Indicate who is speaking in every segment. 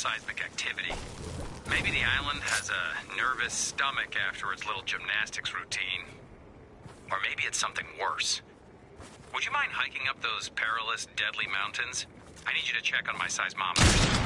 Speaker 1: seismic activity. Maybe the island has a nervous stomach after its little gymnastics routine. Or maybe it's something worse. Would you mind hiking up those perilous, deadly mountains? I need you to check on my seismometer.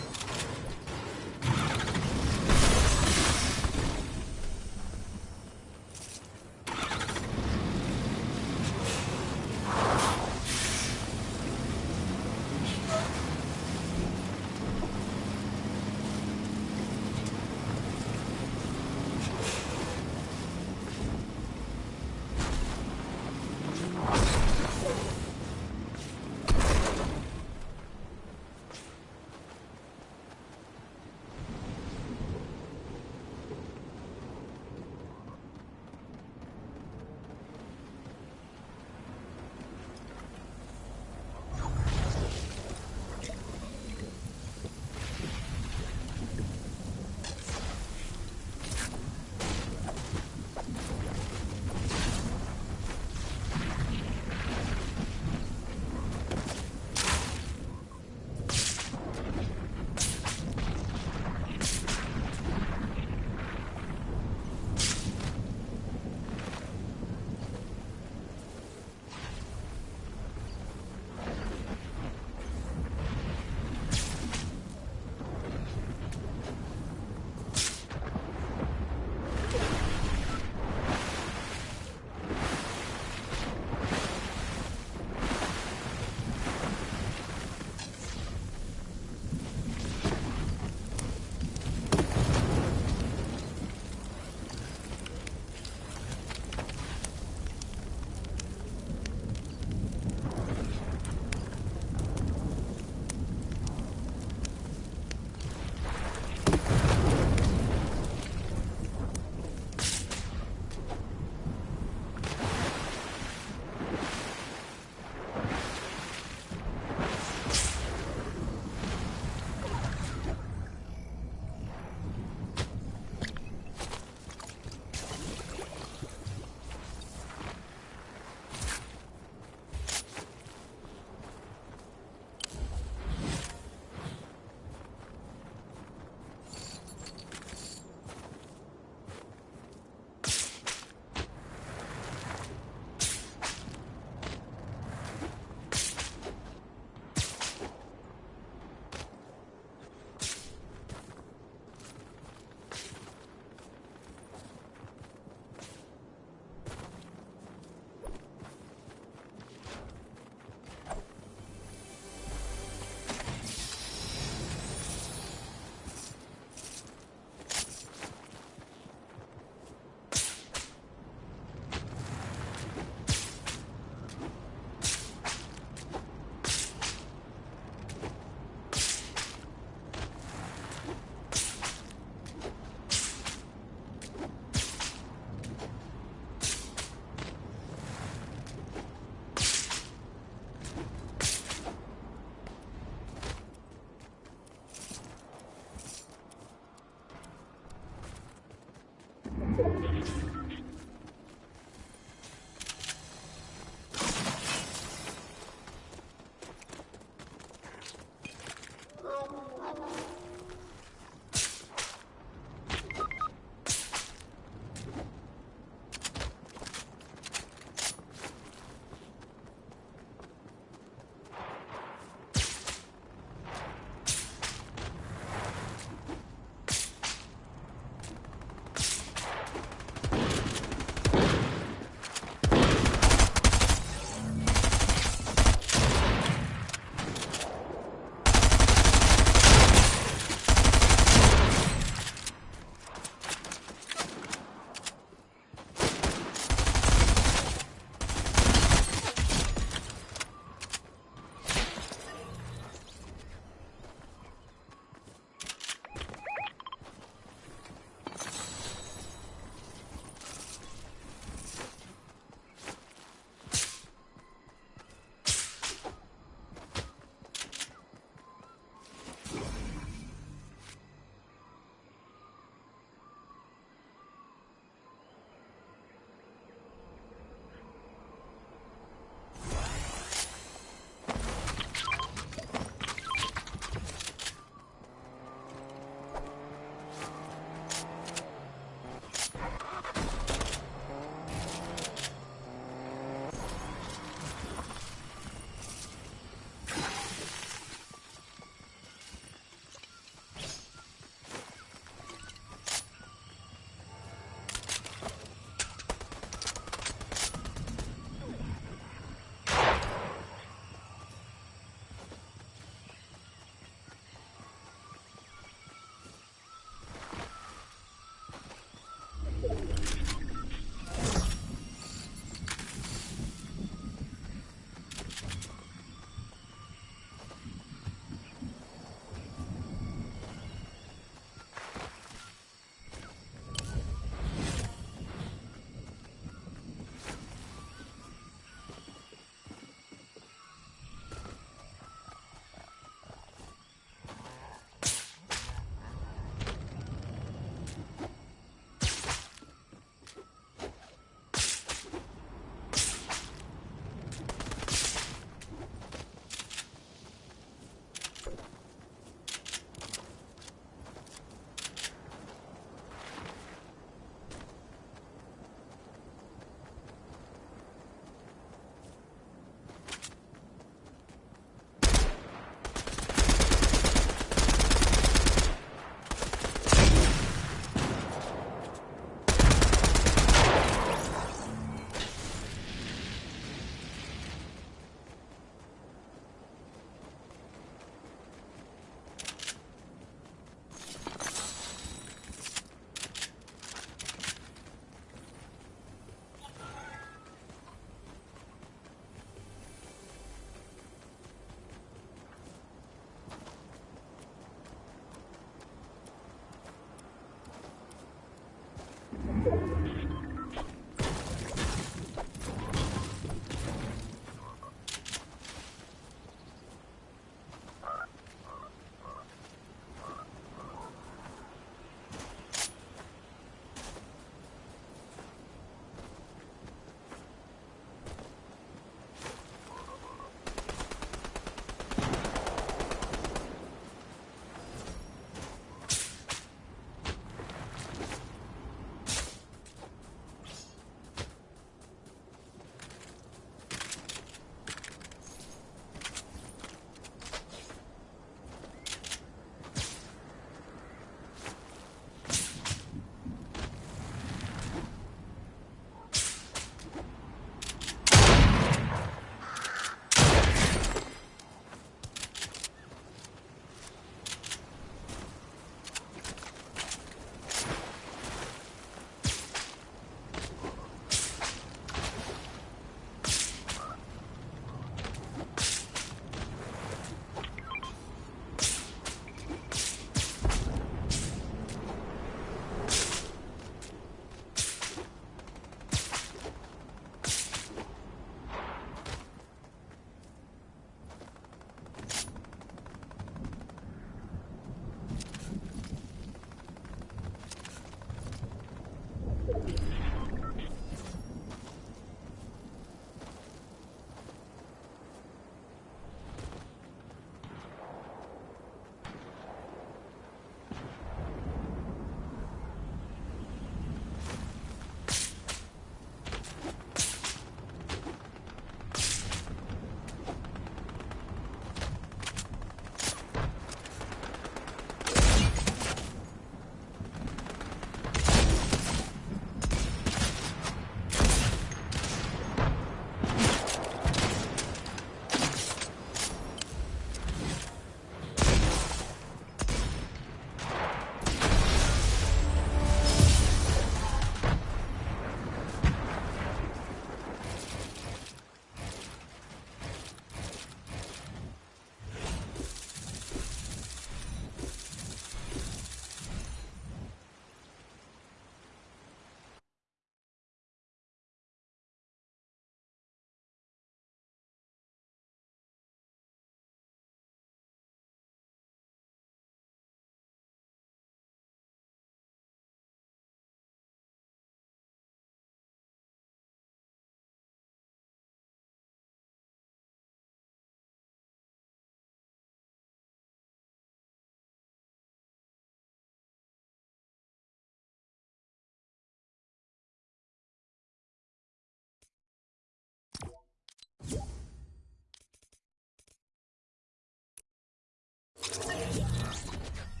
Speaker 1: やった!